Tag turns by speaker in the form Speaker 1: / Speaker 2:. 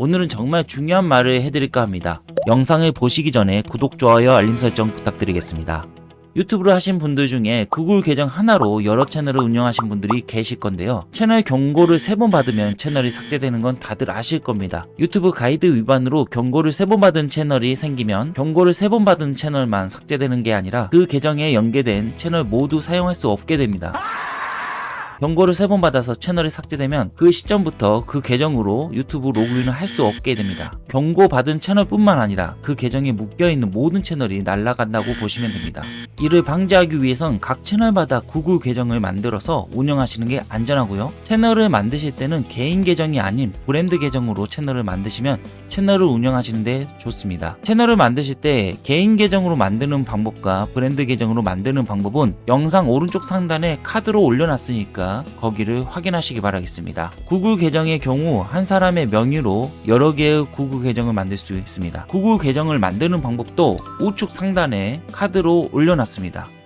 Speaker 1: 오늘은 정말 중요한 말을 해드릴까 합니다. 영상을 보시기 전에 구독, 좋아요, 알림 설정 부탁드리겠습니다. 유튜브를 하신 분들 중에 구글 계정 하나로 여러 채널을 운영하신 분들이 계실 건데요. 채널 경고를 세 번 받으면 채널이 삭제되는 건 다들 아실 겁니다. 유튜브 가이드 위반으로 경고를 세 번 받은 채널이 생기면 경고를 세 번 받은 채널만 삭제되는 게 아니라 그 계정에 연계된 채널 모두 사용할 수 없게 됩니다. 경고를 세 번 받아서 채널이 삭제되면 그 시점부터 그 계정으로 유튜브 로그인을 할 수 없게 됩니다. 경고 받은 채널뿐만 아니라 그 계정에 묶여있는 모든 채널이 날아간다고 보시면 됩니다. 이를 방지하기 위해선 각 채널마다 구글 계정을 만들어서 운영하시는 게 안전하고요. 채널을 만드실 때는 개인 계정이 아닌 브랜드 계정으로 채널을 만드시면 채널을 운영하시는데 좋습니다. 채널을 만드실 때 개인 계정으로 만드는 방법과 브랜드 계정으로 만드는 방법은 영상 오른쪽 상단에 카드로 올려놨으니까 거기를 확인하시기 바라겠습니다. 구글 계정의 경우 한 사람의 명의로 여러 개의 계정을 만들 수 있습니다. 구글 계정을 만드는 방법도 우측 상단에 카드로 올려놨습니다.